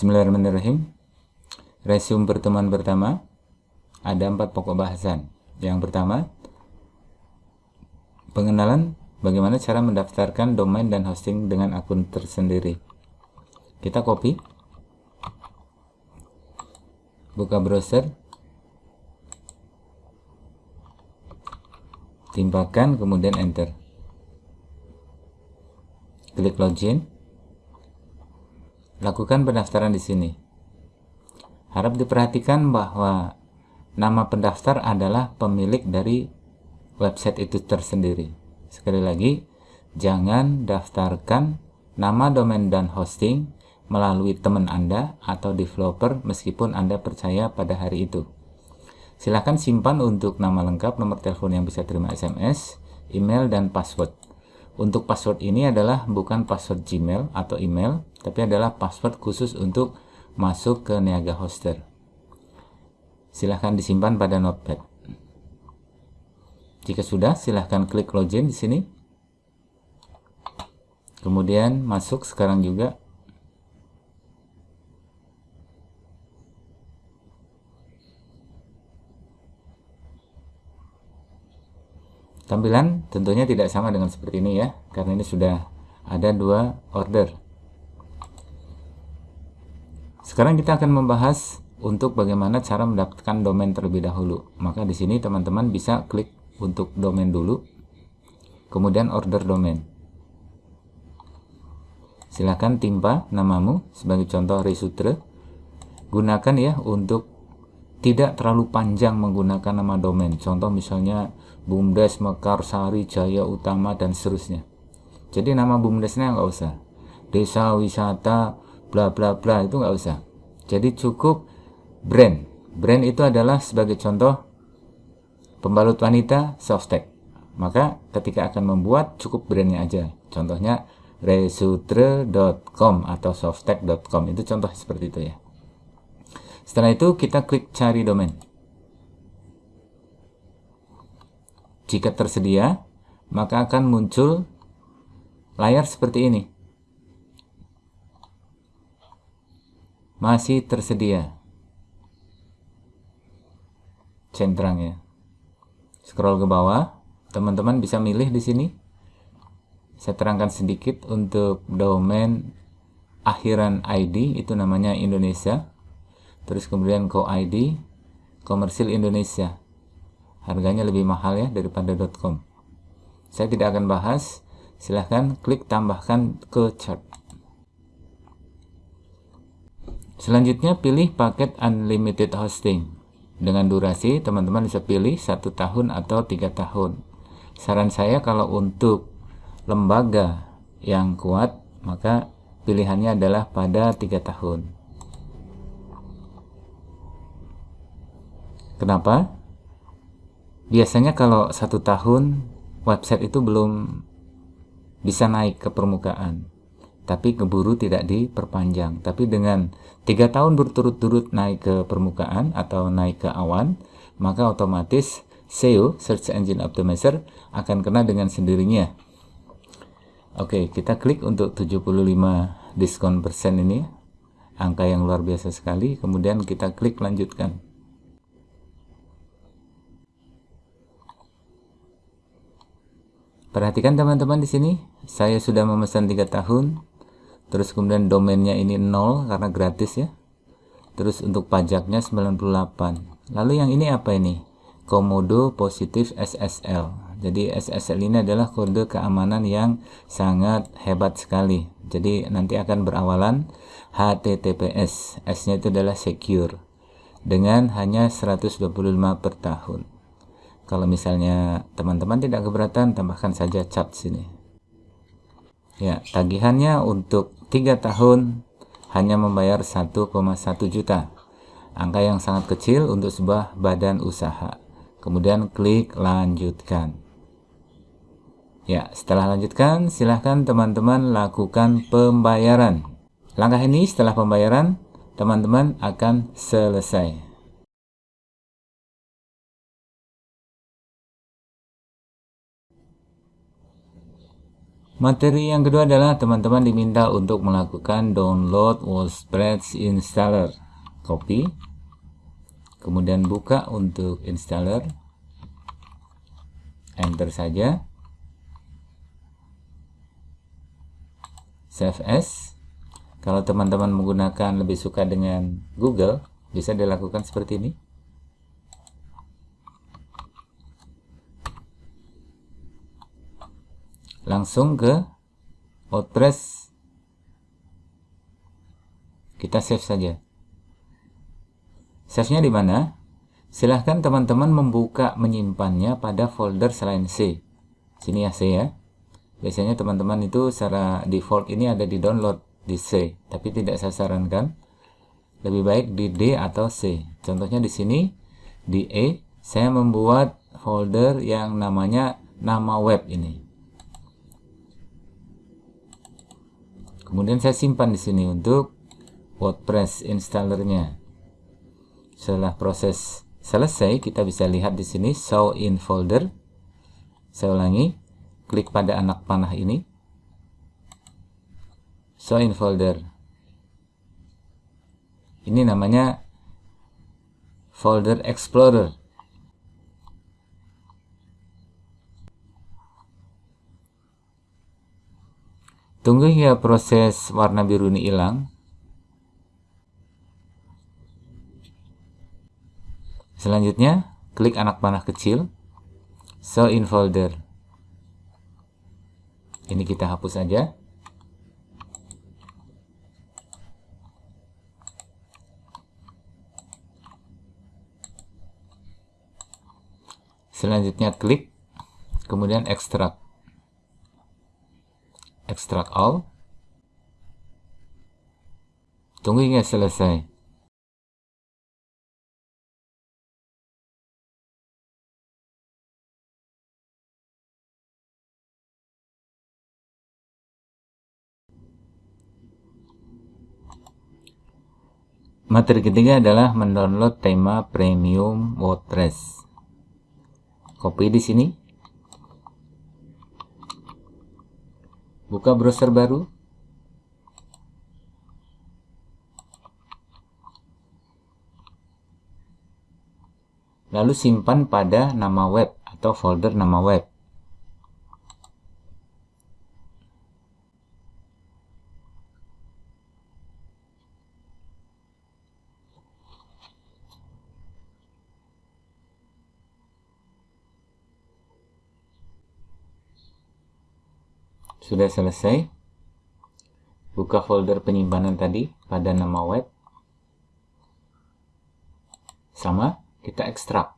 Bismillahirrahmanirrahim. Resume pertemuan pertama ada empat pokok bahasan. Yang pertama, pengenalan bagaimana cara mendaftarkan domain dan hosting dengan akun tersendiri. Kita copy, buka browser, timpakan, kemudian enter. Klik login, lakukan pendaftaran di sini. Harap diperhatikan bahwa nama pendaftar adalah pemilik dari website itu tersendiri. Sekali lagi, jangan daftarkan nama domain dan hosting melalui teman Anda atau developer meskipun Anda percaya pada hari itu. Silahkan simpan untuk nama lengkap, nomor telepon yang bisa terima SMS, email, dan password. Untuk password ini adalah bukan password Gmail atau email, tapi adalah password khusus untuk masuk ke Niaga Hoster. Silahkan disimpan pada notepad. Jika sudah, silahkan klik login di sini. Kemudian masuk sekarang juga. Tampilan tentunya tidak sama dengan seperti ini ya, karena ini sudah ada dua order. Sekarang kita akan membahas untuk bagaimana cara mendapatkan domain terlebih dahulu. Maka di sini teman-teman bisa klik untuk domain dulu, kemudian order domain. Silahkan timpa namamu sebagai contoh Resutre. Gunakan ya untuk tidak terlalu panjang menggunakan nama domain. Contoh misalnya Bumdes, Mekarsari, Jaya Utama, dan seterusnya. Jadi nama Bumdesnya nggak usah. Desa wisata, bla bla bla itu nggak usah. Jadi cukup brand. Brand itu adalah sebagai contoh pembalut wanita softtek. Maka ketika akan membuat cukup brandnya aja. Contohnya resutre.com atau softtek.com itu contoh seperti itu ya. Setelah itu kita klik cari domain. Jika tersedia, maka akan muncul layar seperti ini. Masih tersedia. Centrang ya. Scroll ke bawah, teman-teman bisa milih di sini. Saya terangkan sedikit untuk domain akhiran ID itu namanya Indonesia. Terus kemudian co ID komersil Indonesia harganya lebih mahal ya daripada .com. Saya tidak akan bahas. Silahkan klik tambahkan ke chart. Selanjutnya pilih paket unlimited hosting. Dengan durasi teman-teman bisa pilih satu tahun atau tiga tahun. Saran saya kalau untuk lembaga yang kuat maka pilihannya adalah pada tiga tahun. Kenapa? Biasanya kalau satu tahun website itu belum bisa naik ke permukaan. Tapi keburu tidak diperpanjang. Tapi dengan tiga tahun berturut-turut naik ke permukaan atau naik ke awan maka otomatis SEO Search Engine Optimizer akan kena dengan sendirinya. Oke kita klik untuk 75 diskon persen ini. Angka yang luar biasa sekali. Kemudian kita klik lanjutkan Perhatikan teman-teman di sini, saya sudah memesan 3 tahun. Terus kemudian domainnya ini 0 karena gratis ya. Terus untuk pajaknya 98. Lalu yang ini apa ini? Komodo positif SSL. Jadi SSL ini adalah kode keamanan yang sangat hebat sekali. Jadi nanti akan berawalan HTTPS. S-nya itu adalah secure. Dengan hanya 125 per tahun. Kalau misalnya teman-teman tidak keberatan, tambahkan saja cap sini. Ya, tagihannya untuk 3 tahun hanya membayar 1,1 juta. Angka yang sangat kecil untuk sebuah badan usaha. Kemudian klik lanjutkan. Ya, setelah lanjutkan, silahkan teman-teman lakukan pembayaran. Langkah ini setelah pembayaran, teman-teman akan selesai. Materi yang kedua adalah teman-teman diminta untuk melakukan download WordPress installer. Copy. Kemudian buka untuk installer. Enter saja. Save as. Kalau teman-teman menggunakan lebih suka dengan Google, bisa dilakukan seperti ini. Langsung ke WordPress kita save saja. Save nya di mana? Silahkan teman-teman membuka menyimpannya pada folder selain C. Sini ya C ya. Biasanya teman-teman itu secara default ini ada di download di C tapi tidak saya sarankan. Lebih baik di D atau C. Contohnya di sini di E saya membuat folder yang namanya nama web ini kemudian saya simpan di sini untuk WordPress installernya. Setelah proses selesai kita bisa lihat di sini show in folder. Saya ulangi klik pada anak panah ini. Show in folder. Ini namanya folder explorer Tunggu hingga proses warna biru ini hilang. Selanjutnya, klik anak panah kecil, show in folder. Ini kita hapus saja. Selanjutnya klik, kemudian ekstrak extract all tunggu hingga selesai Materi ketiga adalah mendownload tema premium WordPress. Copy di sini. Buka browser baru. Lalu simpan pada nama web atau folder nama web Sudah selesai. Buka folder penyimpanan tadi pada nama web. Sama, kita ekstrak.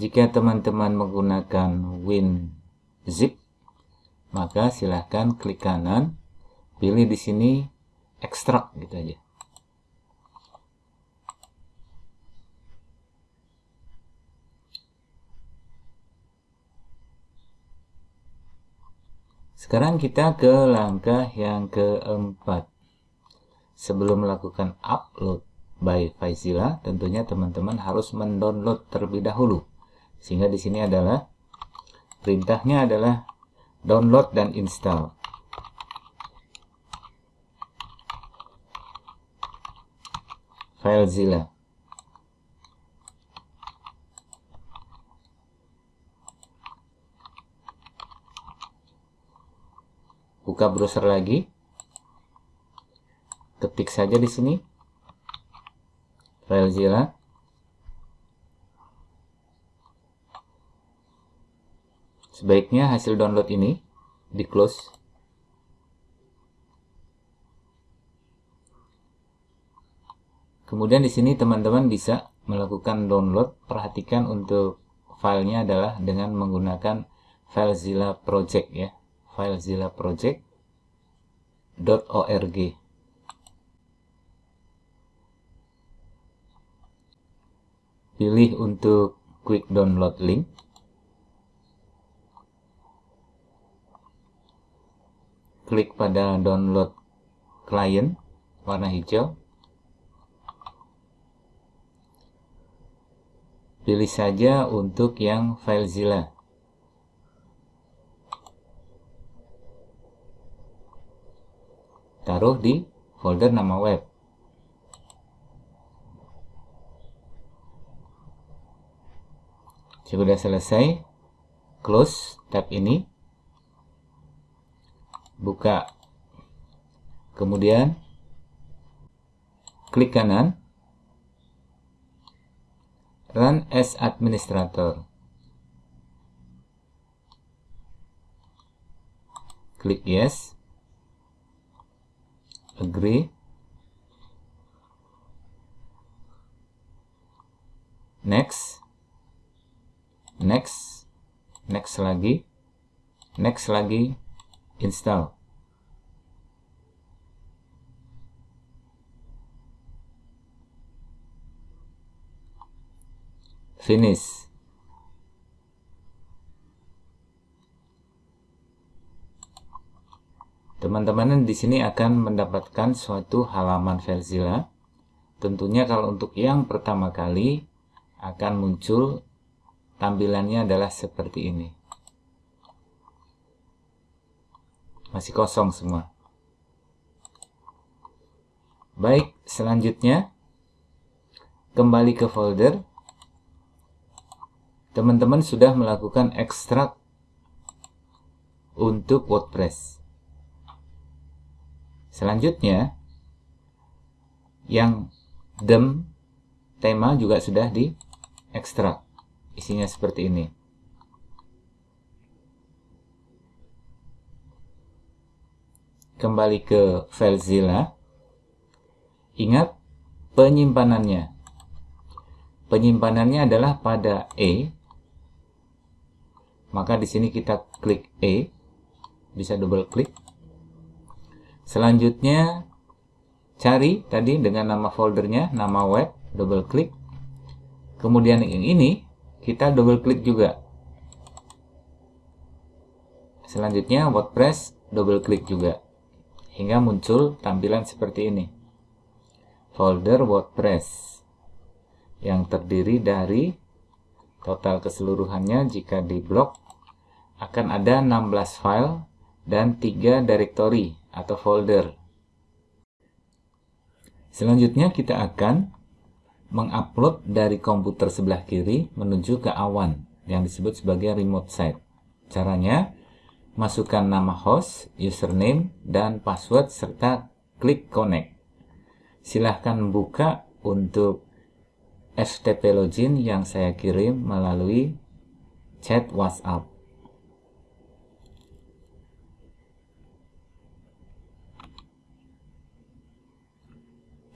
Jika teman-teman menggunakan WinZip, maka silahkan klik kanan, pilih di sini ekstrak gitu aja. Sekarang kita ke langkah yang keempat. Sebelum melakukan upload by Faizila, tentunya teman-teman harus mendownload terlebih dahulu. Sehingga di sini adalah perintahnya adalah download dan install. FileZilla. Buka browser lagi. Ketik saja di sini. FileZilla sebaiknya hasil download ini di close. Kemudian di sini teman-teman bisa melakukan download. Perhatikan untuk filenya adalah dengan menggunakan FileZilla Project ya FileZilla Project.org pilih untuk quick download link. Klik pada download client warna hijau. Pilih saja untuk yang FileZilla taruh di folder nama web. Sudah selesai, close tab ini, buka, kemudian klik kanan, run as administrator. Klik yes, agree, next, next, next lagi, next lagi, install. finish teman-teman di sini akan mendapatkan suatu halaman Filezilla tentunya kalau untuk yang pertama kali akan muncul tampilannya adalah seperti ini. Masih kosong semua. Baik selanjutnya kembali ke folder. Teman-teman sudah melakukan ekstrak untuk WordPress. Selanjutnya, yang dem tema juga sudah diekstrak. Isinya seperti ini. Kembali ke FileZilla. Ingat penyimpanannya. Penyimpanannya adalah pada E maka di sini kita klik E bisa double klik selanjutnya cari tadi dengan nama foldernya nama web double klik kemudian yang ini kita double klik juga. Selanjutnya WordPress double klik juga. Hingga muncul tampilan seperti ini. Folder WordPress yang terdiri dari total keseluruhannya jika di blok akan ada 16 file dan 3 directory atau folder. Selanjutnya kita akan mengupload dari komputer sebelah kiri menuju ke awan yang disebut sebagai remote site. Caranya, masukkan nama host, username, dan password serta klik connect. Silahkan buka untuk FTP login yang saya kirim melalui chat WhatsApp.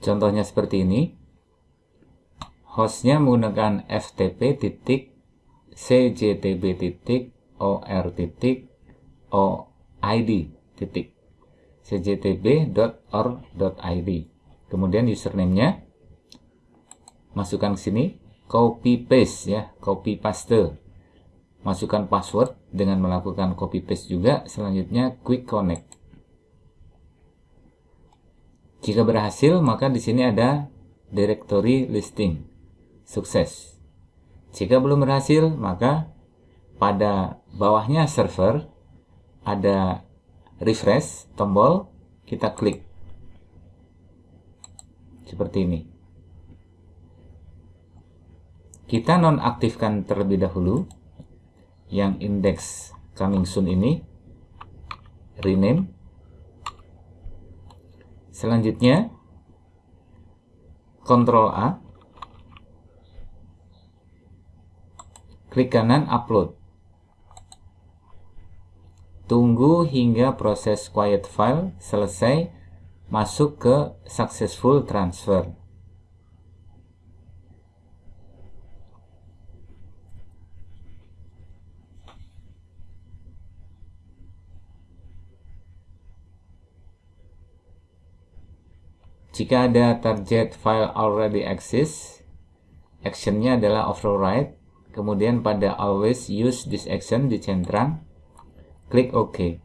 Contohnya seperti ini. Hostnya menggunakan ftp cjtb.or.id kemudian username-nya masukkan ke sini copy paste ya copy paste. Masukkan password dengan melakukan copy paste juga. Selanjutnya quick connect jika berhasil, maka di sini ada directory listing. Sukses. Jika belum berhasil, maka pada bawahnya server ada refresh tombol, kita klik. Seperti ini. Kita nonaktifkan terlebih dahulu yang index coming soon ini rename Selanjutnya, Ctrl A, klik kanan upload. Tunggu hingga proses quiet file selesai masuk ke successful transfer. Jika ada target file already exists, actionnya adalah override. Kemudian pada always use this action di centang, klik OK.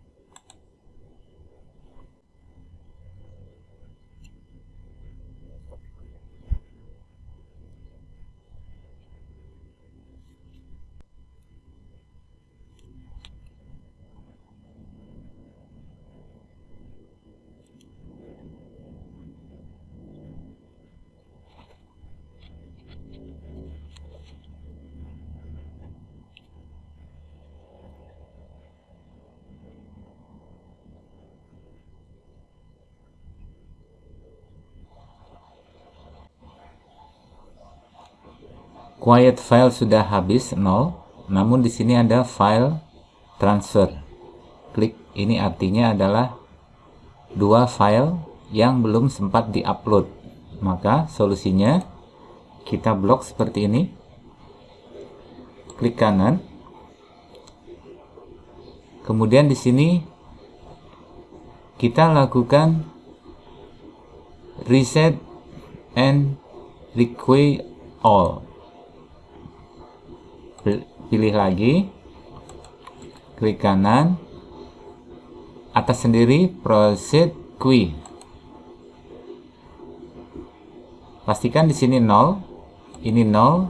Quiet file sudah habis 0 namun di sini ada file transfer. Klik ini artinya adalah dua file yang belum sempat diupload. Maka solusinya kita blok seperti ini. Klik kanan. Kemudian di sini kita lakukan reset and require all pilih lagi. Klik kanan. Atas sendiri proceed queue pastikan di sini 0 ini 0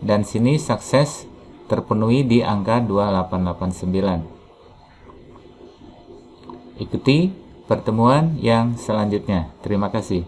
dan sini sukses terpenuhi di angka 2889 ikuti pertemuan yang selanjutnya. Terima kasih